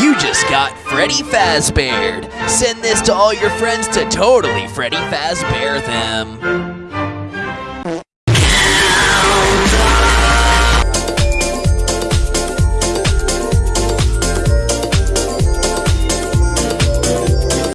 You just got Freddy Fazbear. Send this to all your friends to totally Freddy Fazbear them.